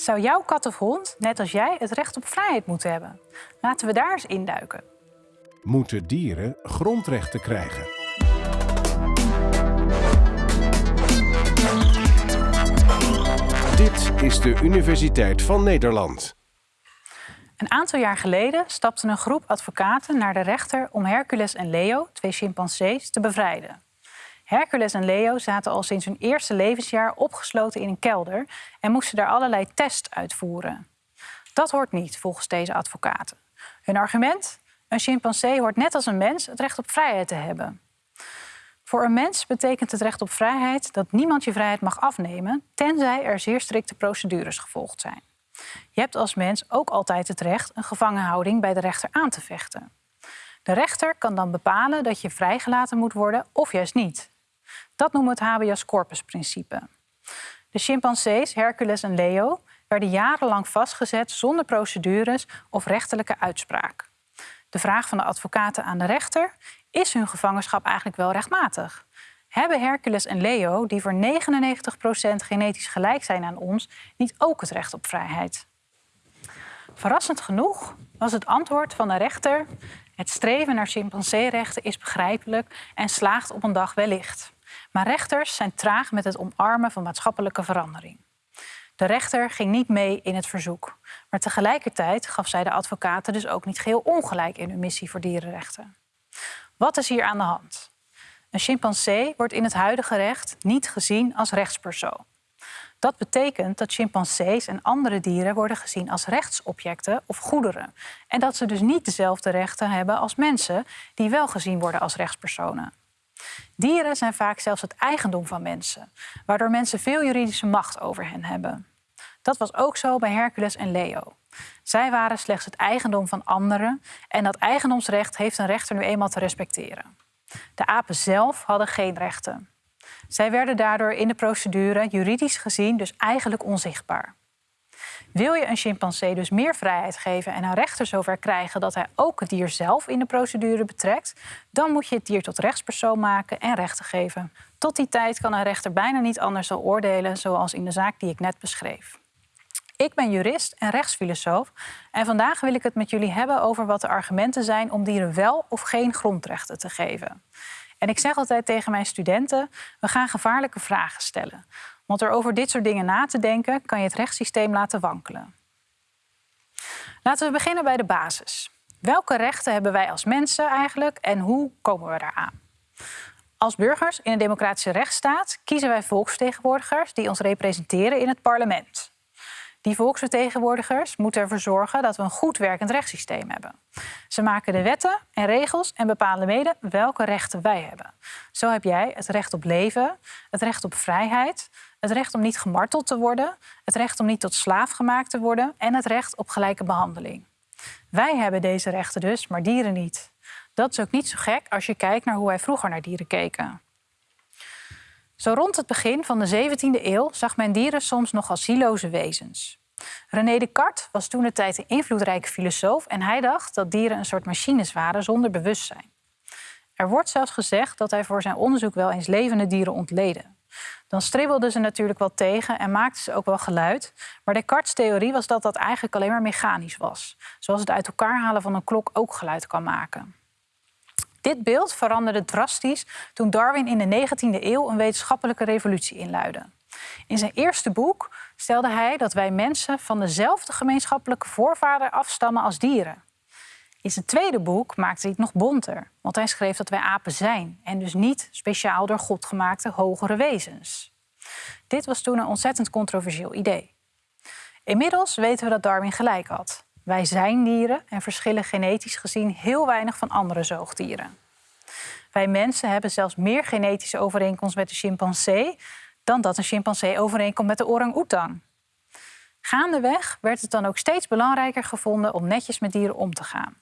Zou jouw kat of hond, net als jij, het recht op vrijheid moeten hebben? Laten we daar eens induiken. Moeten dieren grondrechten krijgen? Dit is de Universiteit van Nederland. Een aantal jaar geleden stapte een groep advocaten naar de rechter om Hercules en Leo, twee chimpansees, te bevrijden. Hercules en Leo zaten al sinds hun eerste levensjaar opgesloten in een kelder en moesten daar allerlei tests uitvoeren. Dat hoort niet, volgens deze advocaten. Hun argument? Een chimpansee hoort net als een mens het recht op vrijheid te hebben. Voor een mens betekent het recht op vrijheid dat niemand je vrijheid mag afnemen, tenzij er zeer strikte procedures gevolgd zijn. Je hebt als mens ook altijd het recht een gevangenhouding bij de rechter aan te vechten. De rechter kan dan bepalen dat je vrijgelaten moet worden of juist niet. Dat noemen we het habeas corpus principe. De chimpansees Hercules en Leo werden jarenlang vastgezet zonder procedures of rechterlijke uitspraak. De vraag van de advocaten aan de rechter: is hun gevangenschap eigenlijk wel rechtmatig? Hebben Hercules en Leo, die voor 99% genetisch gelijk zijn aan ons, niet ook het recht op vrijheid? Verrassend genoeg was het antwoord van de rechter: het streven naar chimpanseerechten is begrijpelijk en slaagt op een dag wellicht. Maar rechters zijn traag met het omarmen van maatschappelijke verandering. De rechter ging niet mee in het verzoek. Maar tegelijkertijd gaf zij de advocaten dus ook niet geheel ongelijk in hun missie voor dierenrechten. Wat is hier aan de hand? Een chimpansee wordt in het huidige recht niet gezien als rechtspersoon. Dat betekent dat chimpansees en andere dieren worden gezien als rechtsobjecten of goederen. En dat ze dus niet dezelfde rechten hebben als mensen, die wel gezien worden als rechtspersonen. Dieren zijn vaak zelfs het eigendom van mensen, waardoor mensen veel juridische macht over hen hebben. Dat was ook zo bij Hercules en Leo. Zij waren slechts het eigendom van anderen en dat eigendomsrecht heeft een rechter nu eenmaal te respecteren. De apen zelf hadden geen rechten. Zij werden daardoor in de procedure juridisch gezien dus eigenlijk onzichtbaar. Wil je een chimpansee dus meer vrijheid geven en een rechter zover krijgen dat hij ook het dier zelf in de procedure betrekt, dan moet je het dier tot rechtspersoon maken en rechten geven. Tot die tijd kan een rechter bijna niet anders dan oordelen, zoals in de zaak die ik net beschreef. Ik ben jurist en rechtsfilosoof en vandaag wil ik het met jullie hebben over wat de argumenten zijn om dieren wel of geen grondrechten te geven. En ik zeg altijd tegen mijn studenten: we gaan gevaarlijke vragen stellen. Want door over dit soort dingen na te denken, kan je het rechtssysteem laten wankelen. Laten we beginnen bij de basis. Welke rechten hebben wij als mensen eigenlijk en hoe komen we daaraan? Als burgers in een democratische rechtsstaat kiezen wij volksvertegenwoordigers die ons representeren in het parlement. Die volksvertegenwoordigers moeten ervoor zorgen dat we een goed werkend rechtssysteem hebben. Ze maken de wetten en regels en bepalen mede welke rechten wij hebben. Zo heb jij het recht op leven, het recht op vrijheid, het recht om niet gemarteld te worden, het recht om niet tot slaaf gemaakt te worden en het recht op gelijke behandeling. Wij hebben deze rechten dus, maar dieren niet. Dat is ook niet zo gek als je kijkt naar hoe wij vroeger naar dieren keken. Zo rond het begin van de 17e eeuw zag men dieren soms nog als zieloze wezens. René Descartes was toen de tijd een invloedrijke filosoof en hij dacht dat dieren een soort machines waren zonder bewustzijn. Er wordt zelfs gezegd dat hij voor zijn onderzoek wel eens levende dieren ontleden. Dan stribbelden ze natuurlijk wel tegen en maakten ze ook wel geluid. Maar Descartes' theorie was dat dat eigenlijk alleen maar mechanisch was. Zoals het uit elkaar halen van een klok ook geluid kan maken. Dit beeld veranderde drastisch toen Darwin in de 19e eeuw een wetenschappelijke revolutie inluidde. In zijn eerste boek stelde hij dat wij mensen van dezelfde gemeenschappelijke voorvader afstammen als dieren. In zijn tweede boek maakte hij het nog bonter, want hij schreef dat wij apen zijn en dus niet speciaal door God gemaakte hogere wezens. Dit was toen een ontzettend controversieel idee. Inmiddels weten we dat Darwin gelijk had. Wij zijn dieren en verschillen genetisch gezien heel weinig van andere zoogdieren. Wij mensen hebben zelfs meer genetische overeenkomst met de chimpansee dan dat een chimpansee overeenkomt met de orang-oetang. Gaandeweg werd het dan ook steeds belangrijker gevonden om netjes met dieren om te gaan.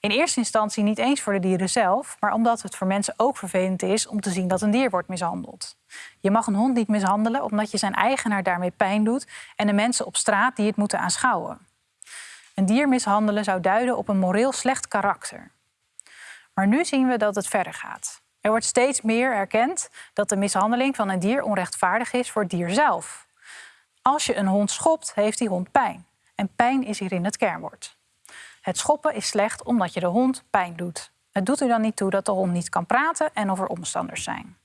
In eerste instantie niet eens voor de dieren zelf, maar omdat het voor mensen ook vervelend is om te zien dat een dier wordt mishandeld. Je mag een hond niet mishandelen omdat je zijn eigenaar daarmee pijn doet en de mensen op straat die het moeten aanschouwen. Een dier mishandelen zou duiden op een moreel slecht karakter. Maar nu zien we dat het verder gaat. Er wordt steeds meer erkend dat de mishandeling van een dier onrechtvaardig is voor het dier zelf. Als je een hond schopt, heeft die hond pijn. En pijn is hierin het kernwoord. Het schoppen is slecht omdat je de hond pijn doet. Het doet er dan niet toe dat de hond niet kan praten en of er omstanders zijn.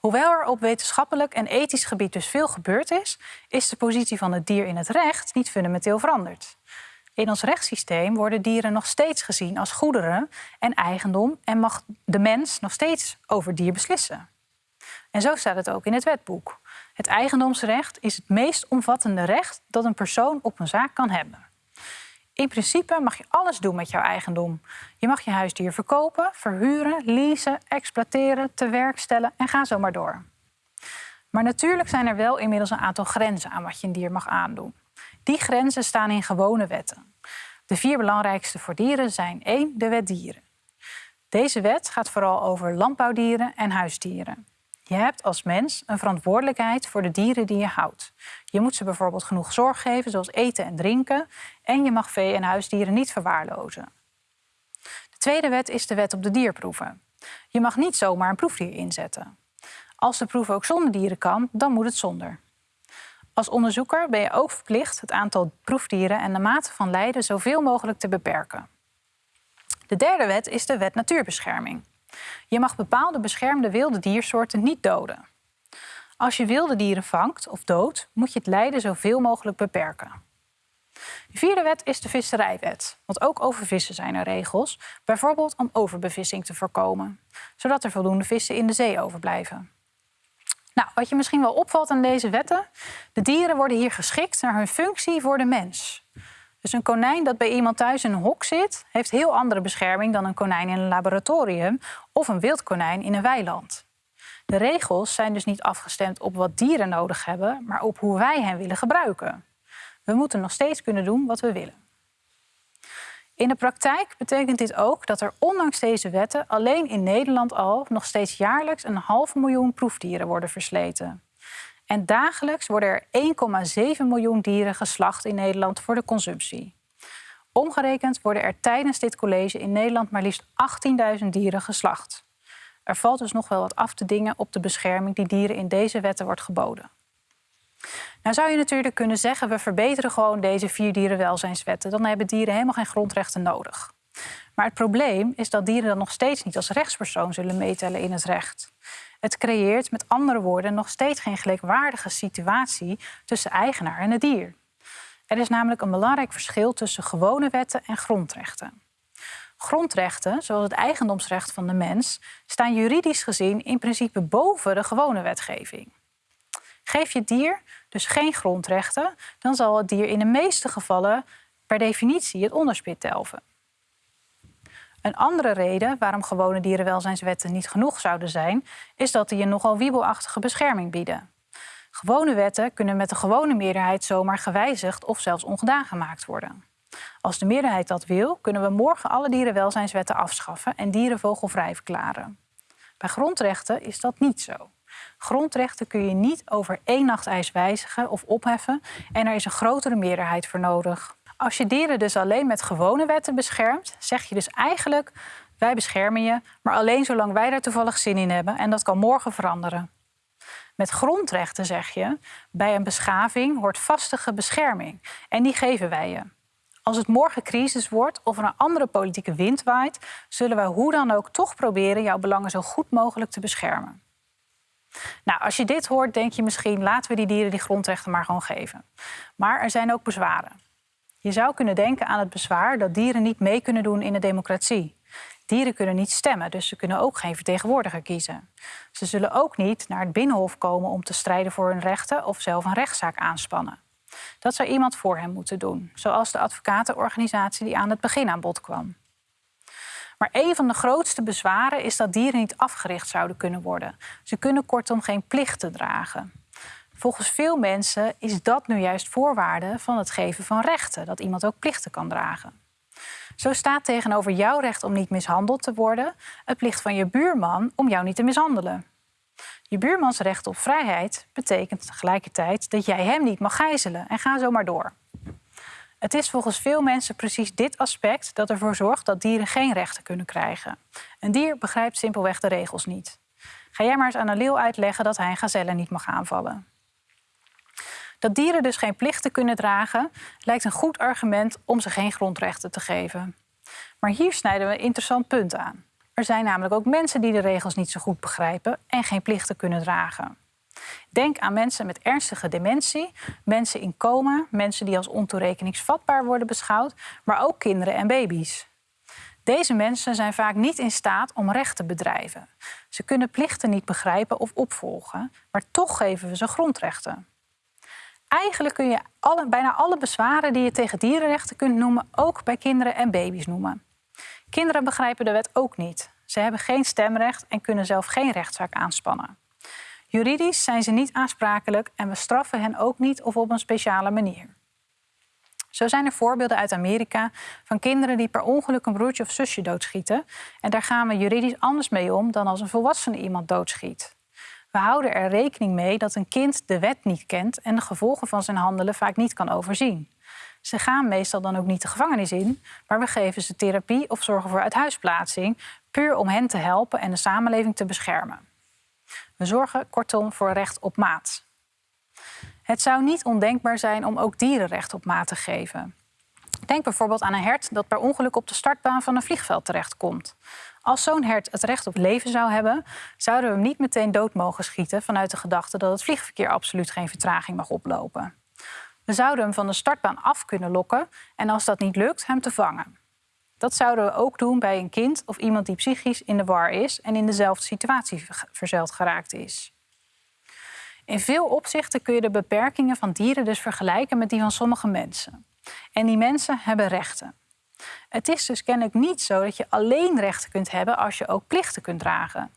Hoewel er op wetenschappelijk en ethisch gebied dus veel gebeurd is, is de positie van het dier in het recht niet fundamenteel veranderd. In ons rechtssysteem worden dieren nog steeds gezien als goederen en eigendom en mag de mens nog steeds over dier beslissen. En zo staat het ook in het wetboek. Het eigendomsrecht is het meest omvattende recht dat een persoon op een zaak kan hebben. In principe mag je alles doen met jouw eigendom. Je mag je huisdier verkopen, verhuren, leasen, exploiteren, te werk stellen en ga zo maar door. Maar natuurlijk zijn er wel inmiddels een aantal grenzen aan wat je een dier mag aandoen. Die grenzen staan in gewone wetten. De vier belangrijkste voor dieren zijn 1. De wet dieren. Deze wet gaat vooral over landbouwdieren en huisdieren. Je hebt als mens een verantwoordelijkheid voor de dieren die je houdt. Je moet ze bijvoorbeeld genoeg zorg geven, zoals eten en drinken. En je mag vee- en huisdieren niet verwaarlozen. De tweede wet is de wet op de dierproeven. Je mag niet zomaar een proefdier inzetten. Als de proef ook zonder dieren kan, dan moet het zonder. Als onderzoeker ben je ook verplicht het aantal proefdieren en de mate van lijden zoveel mogelijk te beperken. De derde wet is de wet natuurbescherming. Je mag bepaalde beschermde wilde diersoorten niet doden. Als je wilde dieren vangt of doodt, moet je het lijden zoveel mogelijk beperken. De vierde wet is de visserijwet. Want ook over vissen zijn er regels, bijvoorbeeld om overbevissing te voorkomen, zodat er voldoende vissen in de zee overblijven. Nou, wat je misschien wel opvalt aan deze wetten, de dieren worden hier geschikt naar hun functie voor de mens. Dus een konijn dat bij iemand thuis in een hok zit, heeft heel andere bescherming dan een konijn in een laboratorium of een wild konijn in een weiland. De regels zijn dus niet afgestemd op wat dieren nodig hebben, maar op hoe wij hen willen gebruiken. We moeten nog steeds kunnen doen wat we willen. In de praktijk betekent dit ook dat er ondanks deze wetten alleen in Nederland al nog steeds jaarlijks een half miljoen proefdieren worden versleten. En dagelijks worden er 1,7 miljoen dieren geslacht in Nederland voor de consumptie. Omgerekend worden er tijdens dit college in Nederland maar liefst 18.000 dieren geslacht. Er valt dus nog wel wat af te dingen op de bescherming die dieren in deze wetten wordt geboden. Nou zou je natuurlijk kunnen zeggen, we verbeteren gewoon deze vier dierenwelzijnswetten. Dan hebben dieren helemaal geen grondrechten nodig. Maar het probleem is dat dieren dan nog steeds niet als rechtspersoon zullen meetellen in het recht. Het creëert met andere woorden nog steeds geen gelijkwaardige situatie tussen eigenaar en het dier. Er is namelijk een belangrijk verschil tussen gewone wetten en grondrechten. Grondrechten, zoals het eigendomsrecht van de mens, staan juridisch gezien in principe boven de gewone wetgeving. Geef je dier dus geen grondrechten, dan zal het dier in de meeste gevallen per definitie het onderspit delven. Een andere reden waarom gewone dierenwelzijnswetten niet genoeg zouden zijn, is dat die een nogal wiebelachtige bescherming bieden. Gewone wetten kunnen met de gewone meerderheid zomaar gewijzigd of zelfs ongedaan gemaakt worden. Als de meerderheid dat wil, kunnen we morgen alle dierenwelzijnswetten afschaffen en dieren vogelvrij verklaren. Bij grondrechten is dat niet zo. Grondrechten kun je niet over één nacht ijs wijzigen of opheffen en er is een grotere meerderheid voor nodig. Als je dieren dus alleen met gewone wetten beschermt, zeg je dus eigenlijk: wij beschermen je, maar alleen zolang wij daar toevallig zin in hebben en dat kan morgen veranderen. Met grondrechten zeg je: bij een beschaving hoort vastige bescherming en die geven wij je. Als het morgen crisis wordt of er een andere politieke wind waait, zullen wij hoe dan ook toch proberen jouw belangen zo goed mogelijk te beschermen. Nou, als je dit hoort, denk je misschien laten we die dieren die grondrechten maar gewoon geven. Maar er zijn ook bezwaren. Je zou kunnen denken aan het bezwaar dat dieren niet mee kunnen doen in de democratie. Dieren kunnen niet stemmen, dus ze kunnen ook geen vertegenwoordiger kiezen. Ze zullen ook niet naar het binnenhof komen om te strijden voor hun rechten of zelf een rechtszaak aanspannen. Dat zou iemand voor hen moeten doen, zoals de advocatenorganisatie die aan het begin aan bod kwam. Maar een van de grootste bezwaren is dat dieren niet afgericht zouden kunnen worden. Ze kunnen kortom geen plichten dragen. Volgens veel mensen is dat nu juist voorwaarde van het geven van rechten, dat iemand ook plichten kan dragen. Zo staat tegenover jouw recht om niet mishandeld te worden het plicht van je buurman om jou niet te mishandelen. Je buurmans recht op vrijheid betekent tegelijkertijd dat jij hem niet mag gijzelen en ga zo maar door. Het is volgens veel mensen precies dit aspect dat ervoor zorgt dat dieren geen rechten kunnen krijgen. Een dier begrijpt simpelweg de regels niet. Ga jij maar eens aan een leeuw uitleggen dat hij een gazelle niet mag aanvallen. Dat dieren dus geen plichten kunnen dragen, lijkt een goed argument om ze geen grondrechten te geven. Maar hier snijden we een interessant punt aan. Er zijn namelijk ook mensen die de regels niet zo goed begrijpen en geen plichten kunnen dragen. Denk aan mensen met ernstige dementie, mensen in coma, mensen die als ontoerekeningsvatbaar worden beschouwd, maar ook kinderen en baby's. Deze mensen zijn vaak niet in staat om recht te bedrijven. Ze kunnen plichten niet begrijpen of opvolgen, maar toch geven we ze grondrechten. Eigenlijk kun je bijna alle bezwaren die je tegen dierenrechten kunt noemen, ook bij kinderen en baby's noemen. Kinderen begrijpen de wet ook niet. Ze hebben geen stemrecht en kunnen zelf geen rechtszaak aanspannen. Juridisch zijn ze niet aansprakelijk en we straffen hen ook niet of op een speciale manier. Zo zijn er voorbeelden uit Amerika van kinderen die per ongeluk een broertje of zusje doodschieten. En daar gaan we juridisch anders mee om dan als een volwassene iemand doodschiet. We houden er rekening mee dat een kind de wet niet kent en de gevolgen van zijn handelen vaak niet kan overzien. Ze gaan meestal dan ook niet de gevangenis in, maar we geven ze therapie of zorgen voor uithuisplaatsing, puur om hen te helpen en de samenleving te beschermen. We zorgen kortom voor recht op maat. Het zou niet ondenkbaar zijn om ook dieren recht op maat te geven. Denk bijvoorbeeld aan een hert dat per ongeluk op de startbaan van een vliegveld terechtkomt. Als zo'n hert het recht op leven zou hebben, zouden we hem niet meteen dood mogen schieten vanuit de gedachte dat het vliegverkeer absoluut geen vertraging mag oplopen. We zouden hem van de startbaan af kunnen lokken en als dat niet lukt, hem te vangen. Dat zouden we ook doen bij een kind of iemand die psychisch in de war is en in dezelfde situatie verzeild geraakt is. In veel opzichten kun je de beperkingen van dieren dus vergelijken met die van sommige mensen. En die mensen hebben rechten. Het is dus kennelijk niet zo dat je alleen rechten kunt hebben als je ook plichten kunt dragen.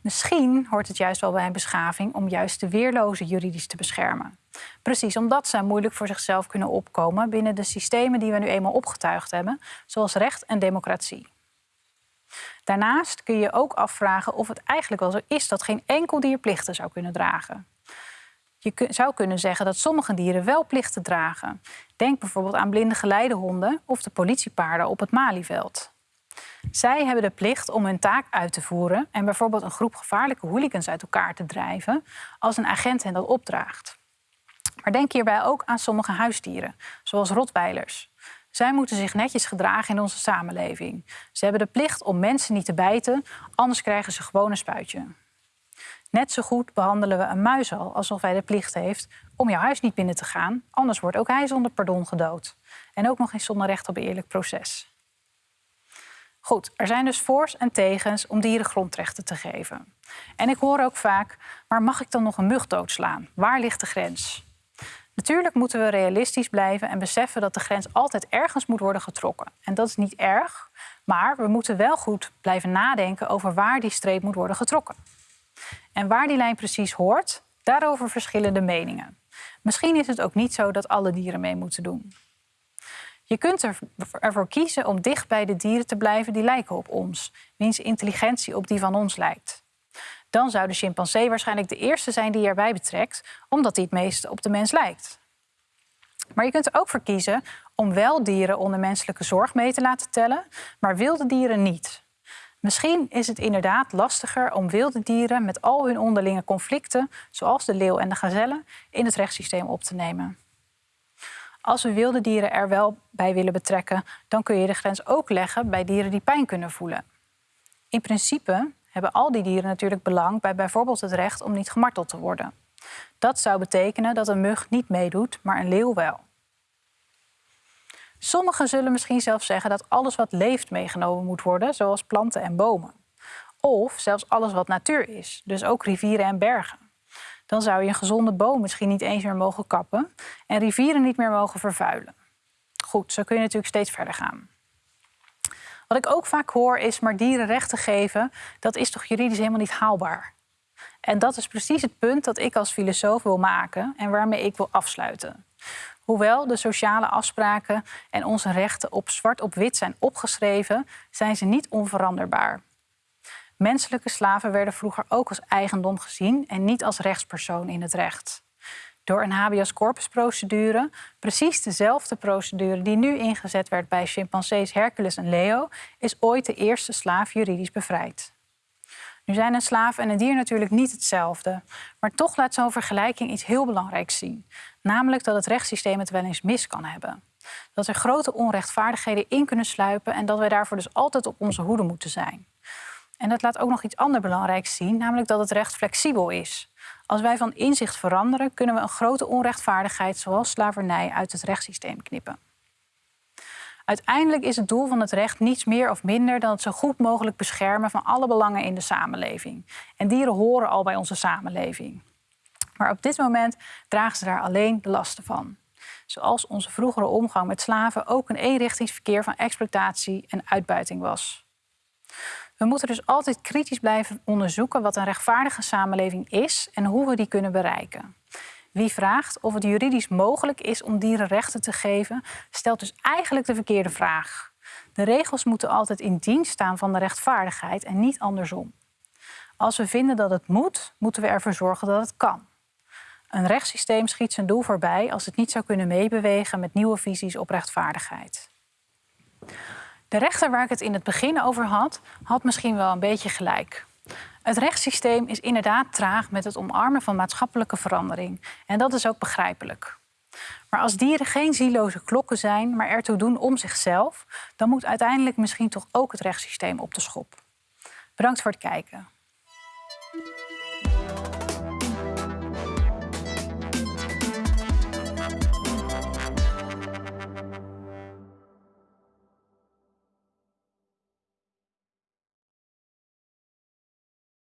Misschien hoort het juist wel bij een beschaving om juist de weerloze juridisch te beschermen. Precies omdat ze moeilijk voor zichzelf kunnen opkomen binnen de systemen die we nu eenmaal opgetuigd hebben, zoals recht en democratie. Daarnaast kun je ook afvragen of het eigenlijk wel zo is dat geen enkel dier plichten zou kunnen dragen. Je zou kunnen zeggen dat sommige dieren wel plichten dragen. Denk bijvoorbeeld aan blinde geleidehonden of de politiepaarden op het Malieveld. Zij hebben de plicht om hun taak uit te voeren en bijvoorbeeld een groep gevaarlijke hooligans uit elkaar te drijven als een agent hen dat opdraagt. Maar denk hierbij ook aan sommige huisdieren, zoals rotweilers. Zij moeten zich netjes gedragen in onze samenleving. Ze hebben de plicht om mensen niet te bijten, anders krijgen ze gewoon een spuitje. Net zo goed behandelen we een muis al alsof hij de plicht heeft om jouw huis niet binnen te gaan, anders wordt ook hij zonder pardon gedood. En ook nog eens zonder recht op eerlijk proces. Goed, er zijn dus voor's en tegens om dieren grondrechten te geven. En ik hoor ook vaak, maar mag ik dan nog een mug doodslaan? Waar ligt de grens? Natuurlijk moeten we realistisch blijven en beseffen dat de grens altijd ergens moet worden getrokken. En dat is niet erg, maar we moeten wel goed blijven nadenken over waar die streep moet worden getrokken. En waar die lijn precies hoort, daarover verschillende meningen. Misschien is het ook niet zo dat alle dieren mee moeten doen. Je kunt ervoor kiezen om dicht bij de dieren te blijven die lijken op ons, wiens intelligentie op die van ons lijkt. Dan zou de chimpansee waarschijnlijk de eerste zijn die je erbij betrekt, omdat hij het meest op de mens lijkt. Maar je kunt er ook voor kiezen om wel dieren onder menselijke zorg mee te laten tellen, maar wilde dieren niet. Misschien is het inderdaad lastiger om wilde dieren met al hun onderlinge conflicten, zoals de leeuw en de gazelle, in het rechtssysteem op te nemen. Als we wilde dieren er wel bij willen betrekken, dan kun je de grens ook leggen bij dieren die pijn kunnen voelen. In principe hebben al die dieren natuurlijk belang bij bijvoorbeeld het recht om niet gemarteld te worden. Dat zou betekenen dat een mug niet meedoet, maar een leeuw wel. Sommigen zullen misschien zelfs zeggen dat alles wat leeft meegenomen moet worden, zoals planten en bomen. Of zelfs alles wat natuur is, dus ook rivieren en bergen. Dan zou je een gezonde boom misschien niet eens meer mogen kappen en rivieren niet meer mogen vervuilen. Goed, zo kun je natuurlijk steeds verder gaan. Wat ik ook vaak hoor is, maar dieren rechten geven, dat is toch juridisch helemaal niet haalbaar. En dat is precies het punt dat ik als filosoof wil maken en waarmee ik wil afsluiten. Hoewel de sociale afspraken en onze rechten op zwart op wit zijn opgeschreven, zijn ze niet onveranderbaar. Menselijke slaven werden vroeger ook als eigendom gezien en niet als rechtspersoon in het recht. Door een habeas corpus procedure, precies dezelfde procedure die nu ingezet werd bij chimpansees Hercules en Leo, is ooit de eerste slaaf juridisch bevrijd. Nu zijn een slaaf en een dier natuurlijk niet hetzelfde, maar toch laat zo'n vergelijking iets heel belangrijks zien. Namelijk dat het rechtssysteem het wel eens mis kan hebben. Dat er grote onrechtvaardigheden in kunnen sluipen en dat wij daarvoor dus altijd op onze hoede moeten zijn. En dat laat ook nog iets anders belangrijks zien, namelijk dat het recht flexibel is. Als wij van inzicht veranderen, kunnen we een grote onrechtvaardigheid zoals slavernij uit het rechtssysteem knippen. Uiteindelijk is het doel van het recht niets meer of minder dan het zo goed mogelijk beschermen van alle belangen in de samenleving. En dieren horen al bij onze samenleving. Maar op dit moment dragen ze daar alleen de lasten van. Zoals onze vroegere omgang met slaven ook een eenrichtingsverkeer van exploitatie en uitbuiting was. We moeten dus altijd kritisch blijven onderzoeken wat een rechtvaardige samenleving is en hoe we die kunnen bereiken. Wie vraagt of het juridisch mogelijk is om dieren rechten te geven, stelt dus eigenlijk de verkeerde vraag. De regels moeten altijd in dienst staan van de rechtvaardigheid en niet andersom. Als we vinden dat het moet, moeten we ervoor zorgen dat het kan. Een rechtssysteem schiet zijn doel voorbij als het niet zou kunnen meebewegen met nieuwe visies op rechtvaardigheid. De rechter waar ik het in het begin over had, had misschien wel een beetje gelijk. Het rechtssysteem is inderdaad traag met het omarmen van maatschappelijke verandering. En dat is ook begrijpelijk. Maar als dieren geen zieloze klokken zijn, maar ertoe doen om zichzelf, dan moet uiteindelijk misschien toch ook het rechtssysteem op de schop. Bedankt voor het kijken.